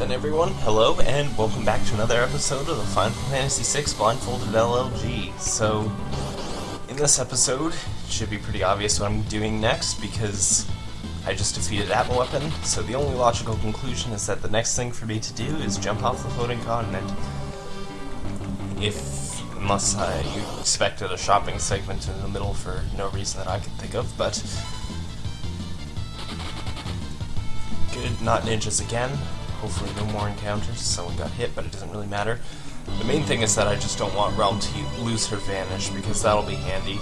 then, everyone. Hello, and welcome back to another episode of the Final Fantasy VI Blindfolded LLG. So, in this episode, it should be pretty obvious what I'm doing next because I just defeated Atma Weapon. So the only logical conclusion is that the next thing for me to do is jump off the floating continent. If, unless you expected a shopping segment in the middle for no reason that I can think of, but good. Not ninjas again. Hopefully no more encounters. Someone got hit, but it doesn't really matter. The main thing is that I just don't want Relm to lose her vanish, because that'll be handy.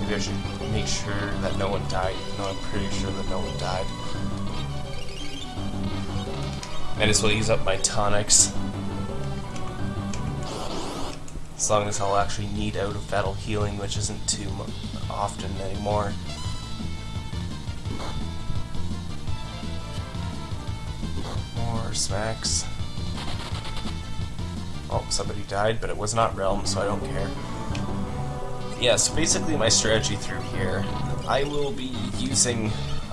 Maybe I should make sure that no one died, even though I'm pretty sure that no one died. Might as well use up my tonics. As long as I'll actually need out of battle healing, which isn't too often anymore. More smacks. Oh, somebody died, but it was not Relm, so I don't care. Yeah, so basically my strategy through here, I will be using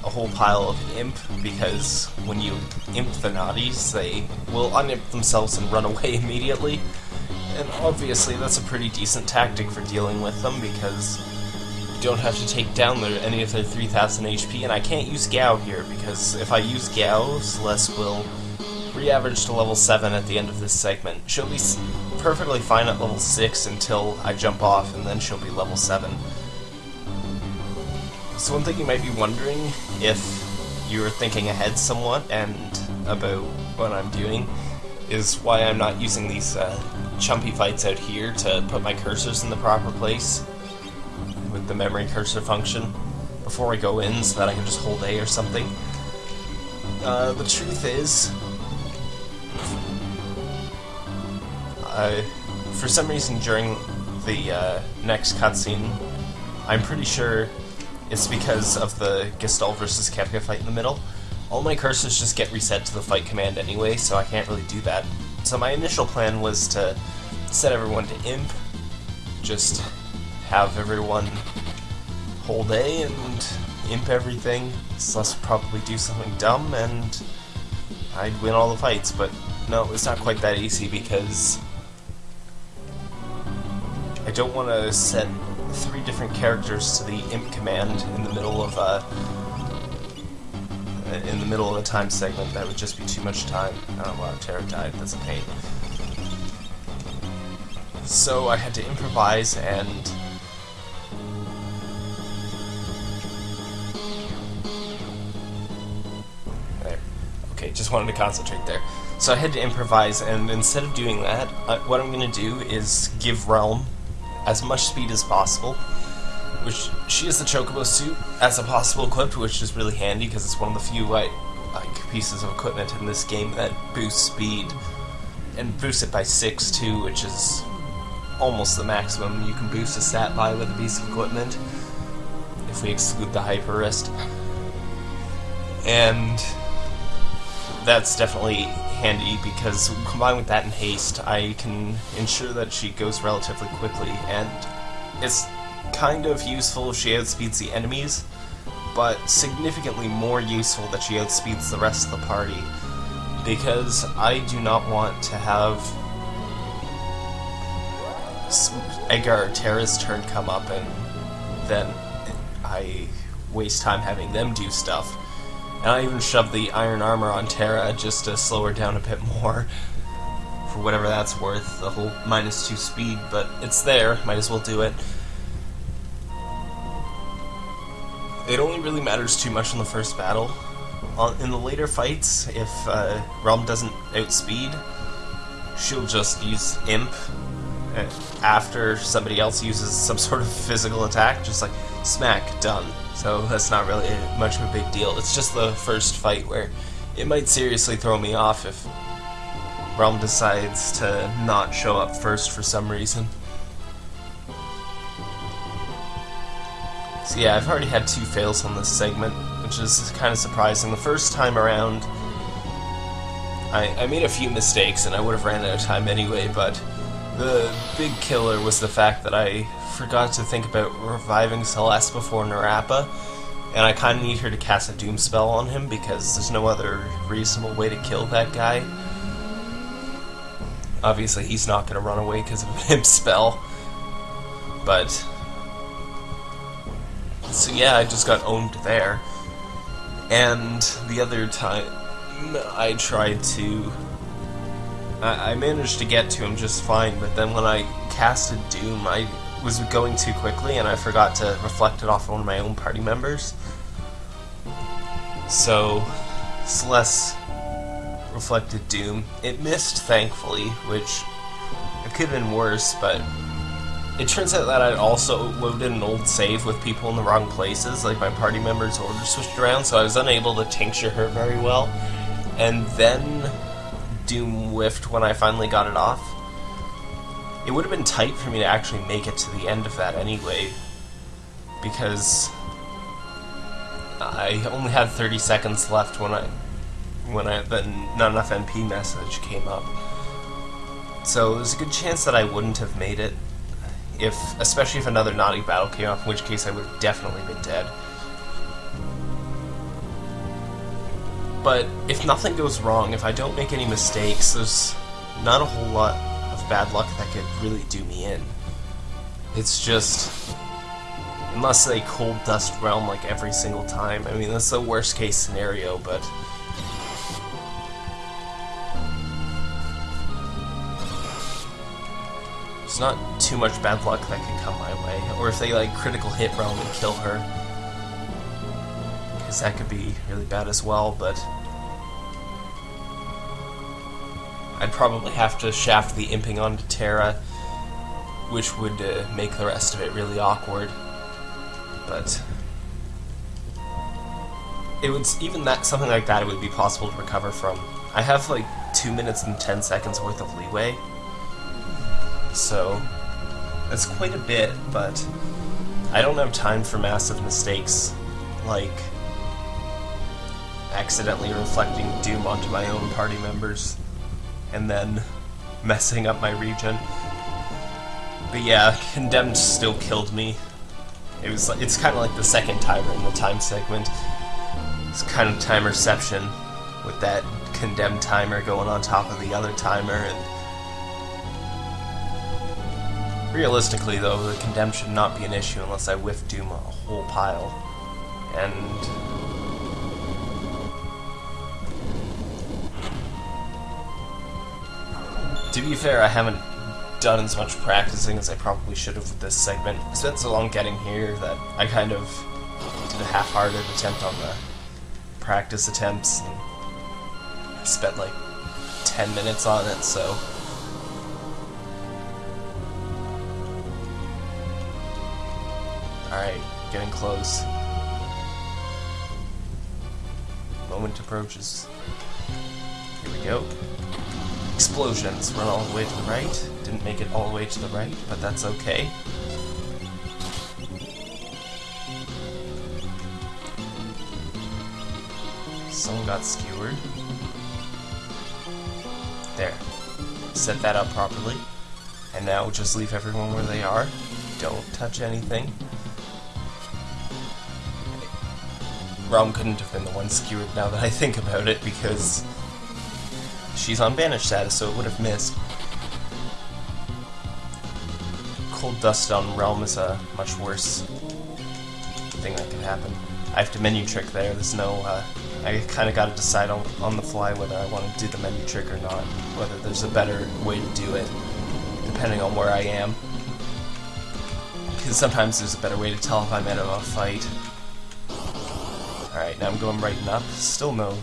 a whole pile of imp, because when you imp the naughties, they will unimp themselves and run away immediately. And obviously that's a pretty decent tactic for dealing with them, because you don't have to take down their, any of their 3000 HP, and I can't use Gau here, because if I use Gau, Celeste will re-average to level 7 at the end of this segment. She'll be perfectly fine at level 6 until I jump off, and then she'll be level 7. So one thing you might be wondering, if you're thinking ahead somewhat and about what I'm doing, is why I'm not using these uh, chumpy fights out here to put my cursors in the proper place with the memory cursor function before I go in so that I can just hold A or something. Uh, the truth is, uh, for some reason during the uh, next cutscene, I'm pretty sure it's because of the Gestalt versus Kefka fight in the middle. All my cursors just get reset to the fight command anyway, so I can't really do that. So my initial plan was to set everyone to imp, just have everyone hold A and imp everything. Celeste would probably do something dumb and I'd win all the fights, but no, it's not quite that easy because I don't want to set three different characters to the imp command in the middle of a in the middle of a time segment. That would just be too much time. Oh wow, Terra died. That's a pain. So I had to improvise and. Okay, just wanted to concentrate there. So I had to improvise, and instead of doing that, uh, what I'm going to do is give Relm as much speed as possible. Which she has the Chocobo suit as a possible equipped, which is really handy because it's one of the few like, like pieces of equipment in this game that boosts speed and boosts it by six too, which is almost the maximum you can boost a stat by with a piece of equipment if we exclude the hyper wrist. And that's definitely handy because combined with that and haste, I can ensure that she goes relatively quickly, and it's kind of useful if she outspeeds the enemies, but significantly more useful that she outspeeds the rest of the party, because I do not want to have Edgar or Terra's turn come up and then I waste time having them do stuff. And I even shoved the iron armor on Terra just to slow her down a bit more. For whatever that's worth, the whole minus two speed, but it's there, might as well do it. It only really matters too much in the first battle. In the later fights, if uh, Relm doesn't outspeed, she'll just use Imp after somebody else uses some sort of physical attack, just like smack, done. So that's not really much of a big deal. It's just the first fight where it might seriously throw me off if Relm decides to not show up first for some reason. So yeah, I've already had two fails on this segment, which is kind of surprising. The first time around, I, I made a few mistakes and I would have ran out of time anyway, but the big killer was the fact that I forgot to think about reviving Celeste before Nerapa, And I kind of need her to cast a Doom spell on him because there's no other reasonable way to kill that guy. Obviously, he's not going to run away because of an imp spell. But. So, yeah, I just got owned there. And the other time, I tried to. I, I managed to get to him just fine, but then when I casted Doom, I was going too quickly and I forgot to reflect it off one of my own party members. So, Celeste reflected Doom. It missed, thankfully, which it could have been worse, but it turns out that I'd also loaded an old save with people in the wrong places, like my party members' orders switched around, so I was unable to tincture her very well. And then Doom whiffed when I finally got it off. It would have been tight for me to actually make it to the end of that anyway, because I only had 30 seconds left when I when I the not enough MP message came up. So there's a good chance that I wouldn't have made it if especially if another naughty battle came up, in which case I would have definitely been dead. But if nothing goes wrong, if I don't make any mistakes, there's not a whole lot of bad luck that could really do me in. It's just... Unless they cold dust Relm like every single time. I mean, that's the worst case scenario, but... There's not too much bad luck that can come my way. Or if they, like, critical hit Relm and kill her. Because that could be really bad as well, but... I'd probably have to shaft the imping onto Terra, which would uh, make the rest of it really awkward. But it would even that something like that it would be possible to recover from. I have like two minutes and ten seconds worth of leeway, so that's quite a bit. But I don't have time for massive mistakes like accidentally reflecting doom onto my own party members and then messing up my region. But yeah, Condemned still killed me. It was it's kind of like the second timer in the time segment. It's kind of time reception with that Condemned timer going on top of the other timer and Realistically though, the Condemned should not be an issue unless I whiff Doom a whole pile. And To be fair, I haven't done as much practicing as I probably should have with this segment. I spent so long getting here that I kind of did a half-hearted attempt on the practice attempts and spent like 10 minutes on it, so... Alright, getting close. Moment approaches. Here we go. Explosions run all the way to the right. Didn't make it all the way to the right, but that's okay. Someone got skewered. There. Set that up properly. And now just leave everyone where they are. Don't touch anything. Rom couldn't have been the one skewered now that I think about it, because She's on banish status, so it would have missed. Cold Dust on Relm is a much worse thing that can happen. I have to menu trick there, there's no, uh, I kind of got to decide on, on the fly whether I want to do the menu trick or not, whether there's a better way to do it, depending on where I am. Because sometimes there's a better way to tell if I'm in a fight. Alright, now I'm going right and up, still no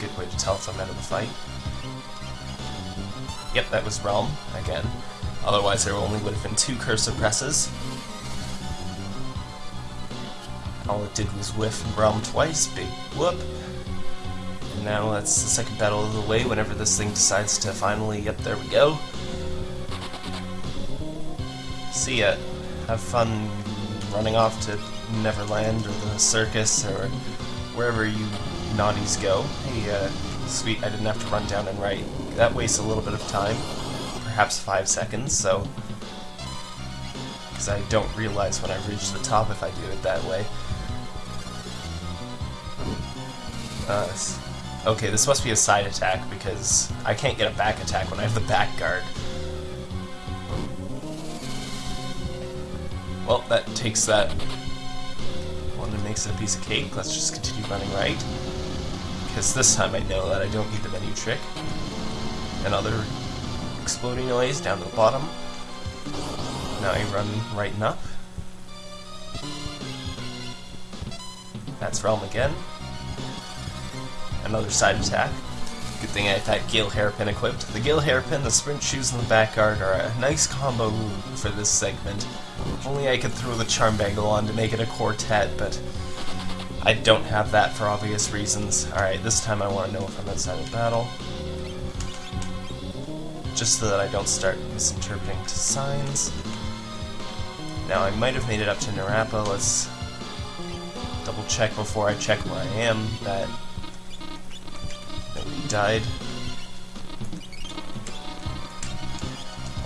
good way to tell if I'm out of the fight. Yep, that was Relm, again. Otherwise there only would have been two cursor presses. All it did was whiff Relm twice, big whoop. And now that's the second battle of the way whenever this thing decides to finally, yep, there we go. See ya. Have fun running off to Neverland or the circus or wherever you naughties go. Hey, uh, sweet, I didn't have to run down and write. That wastes a little bit of time, perhaps five seconds, so... Because I don't realize when I reach the top if I do it that way. Uh, okay, this must be a side attack because I can't get a back attack when I have the back guard. Well, that takes that one and makes it a piece of cake. Let's just continue running right. Because this time I know that I don't need the menu trick. Another exploding noise down to the bottom. Now I run right and up. That's Relm again. Another side attack. Good thing I have that Gale Hairpin equipped. The Gale Hairpin, the Sprint Shoes, and the Back Guard are a nice combo for this segment. If only I could throw the Charm Bangle on to make it a quartet, but I don't have that for obvious reasons. Alright, this time I want to know if I'm outside of battle. Just so that I don't start misinterpreting signs. Now, I might have made it up to Nerapa. Let's double check before I check where I am that nobody died.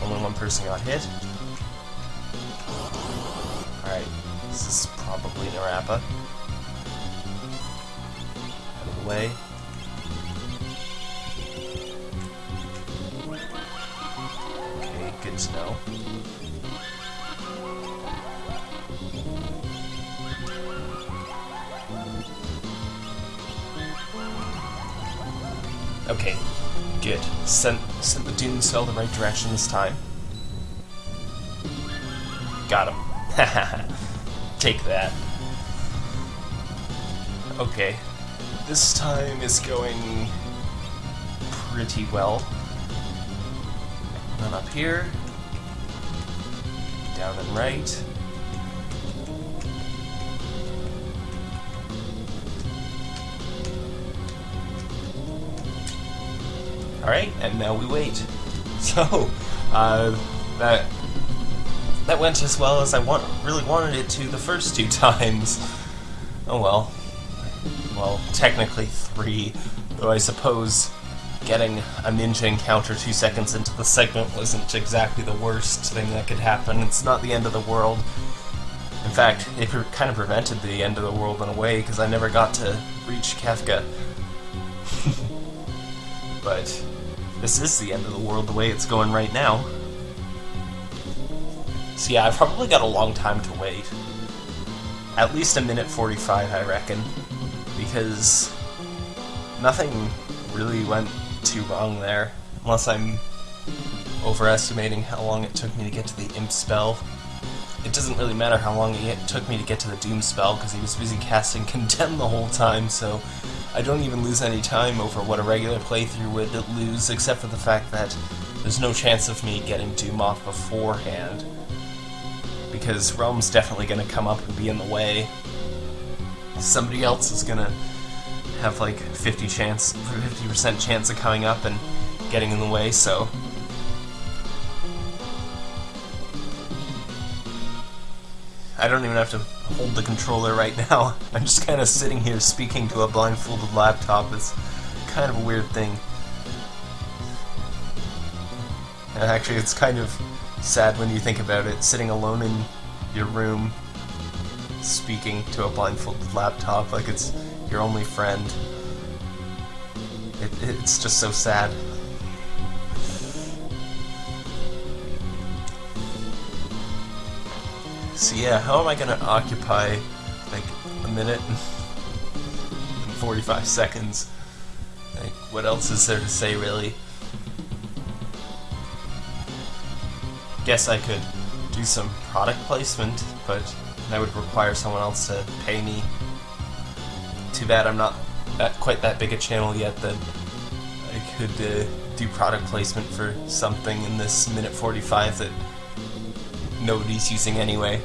Only one person got hit. Alright, this is probably Nerapa. Way. Okay, good to know. Okay, good. Sent, sent the Doom Cell the right direction this time. Got him. Take that. Okay, this time is going pretty well. Run up here, down and right. Alright, and now we wait. So, uh, that that went as well as I want, really wanted it to the first two times. Oh well. Well, technically three, though I suppose getting a ninja encounter two seconds into the segment wasn't exactly the worst thing that could happen. It's not the end of the world. In fact, it kind of prevented the end of the world in a way, because I never got to reach Kefka. but this is the end of the world the way it's going right now. So yeah, I've probably got a long time to wait. At least a minute 45, I reckon. Because nothing really went too wrong there. Unless I'm overestimating how long it took me to get to the Imp spell. It doesn't really matter how long it took me to get to the Doom spell, because he was busy casting Condemn the whole time, so I don't even lose any time over what a regular playthrough would lose, except for the fact that there's no chance of me getting Doom off beforehand. Because Relm's definitely going to come up and be in the way. Somebody else is to have like 50 chance, 50% chance of coming up and getting in the way, so I don't even have to hold the controller right now. I'm just kind of sitting here speaking to a blindfolded laptop. It's kind of a weird thing. Actually, it's kind of sad when you think about it, sitting alone in your room, speaking to a blindfolded laptop like it's your only friend. It, it's just so sad. So yeah, how am I gonna occupy like a minute and 45 seconds? Like, what else is there to say really? Guess I could do some product placement, but that would require someone else to pay me. Too bad I'm not that quite that big a channel yet that I could uh, do product placement for something in this minute 45 that nobody's using anyway.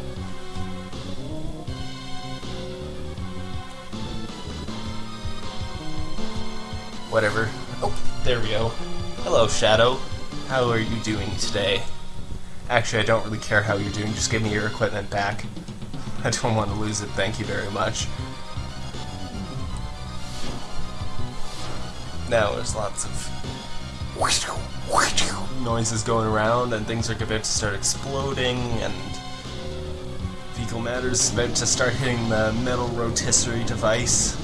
Whatever. Oh, there we go. Hello, Shadow. How are you doing today? Actually, I don't really care how you're doing, just give me your equipment back. I don't want to lose it, thank you very much. Now there's lots of noises going around and things are about to start exploding and fecal matter is about to start hitting the metal rotisserie device.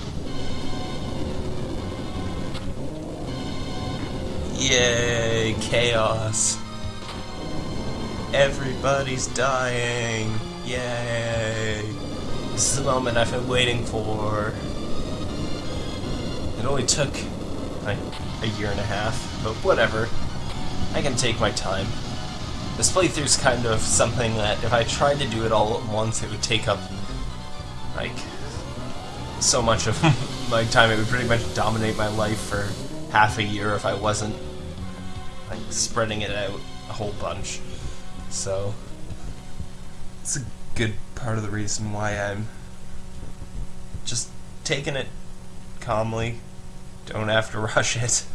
Yay, chaos. Everybody's dying. Yay. This is the moment I've been waiting for. It only took like a year and a half, but whatever. I can take my time. This playthrough's kind of something that if I tried to do it all at once, it would take up like so much of my time. It would pretty much dominate my life for half a year if I wasn't like spreading it out a whole bunch. So it's a good part of the reason why I'm just taking it calmly. Don't have to rush it.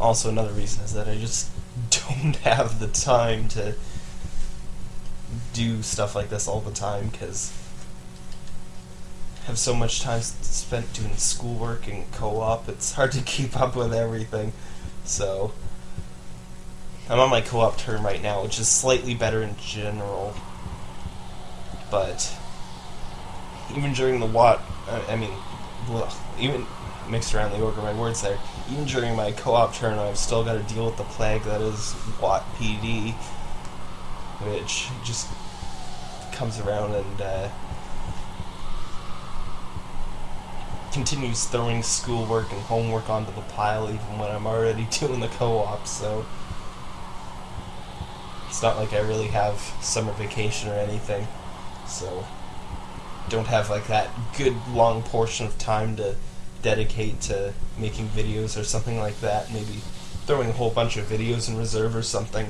also, another reason is that I just don't have the time to do stuff like this all the time because I have so much time spent doing schoolwork and co-op. It's hard to keep up with everything. So I'm on my co-op term right now, which is slightly better in general. But even during the what, I mean, well, even mixed around the order of my words there. Even during my co-op turn, I've still got to deal with the plague that is Watt PD, which just comes around and uh, continues throwing schoolwork and homework onto the pile even when I'm already doing the co-op, so it's not like I really have summer vacation or anything, so don't have like that good long portion of time to dedicate to making videos or something like that, maybe throwing a whole bunch of videos in reserve or something.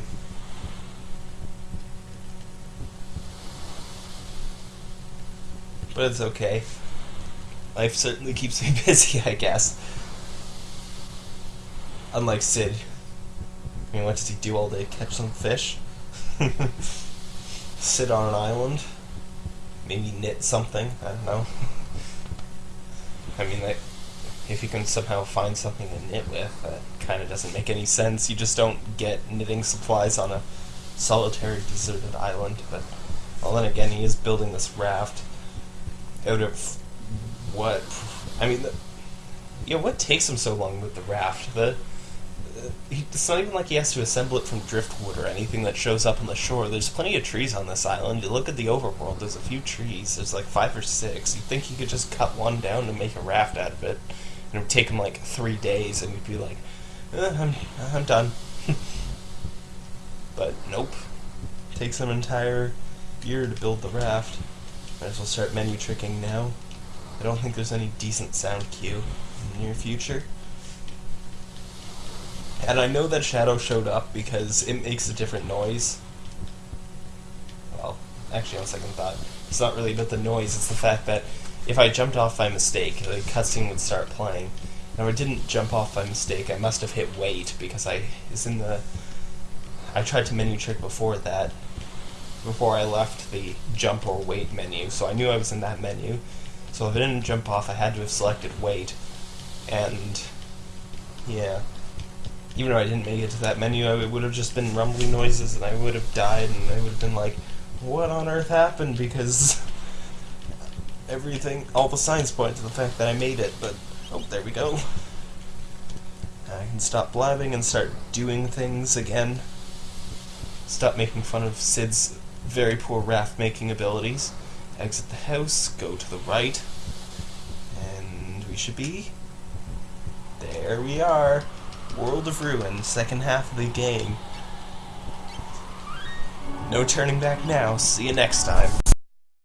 But it's okay. Life certainly keeps me busy, I guess. Unlike Sid. I mean, what does he do all day? Catch some fish? Sit on an island? Maybe knit something? I don't know. I mean, like, if you can somehow find something to knit with, that kind of doesn't make any sense. You just don't get knitting supplies on a solitary, deserted island. But, well, then again, he is building this raft out of what? I mean, the, know, what takes him so long with the raft? The he, it's not even like he has to assemble it from driftwood or anything that shows up on the shore. There's plenty of trees on this island. You look at the overworld. There's a few trees. There's like five or six. You'd think he could just cut one down and make a raft out of it, and it would take him like three days, and he'd be like, eh, "I'm I'm done." but nope. Takes an entire year to build the raft. Might as well start menu tricking now. I don't think there's any decent sound cue in the near future. And I know that Shadow showed up because it makes a different noise. Well, actually, on second thought, it's not really about the noise, it's the fact that if I jumped off by mistake, the cutscene would start playing. Now, I didn't jump off by mistake, I must have hit wait because I is in the. I tried to menu trick before that, before I left the jump or wait menu, so I knew I was in that menu. So if I didn't jump off, I had to have selected wait. And, yeah. Even though I didn't make it to that menu, it would have just been rumbling noises and I would have died and I would have been like, what on earth happened? Because everything, all the signs point to the fact that I made it, but, oh, there we go. I can stop blabbing and start doing things again. Stop making fun of Sid's very poor raft making abilities. Exit the house, go to the right, and we should be. There we are. World of Ruin, second half of the game. No turning back now. See you next time.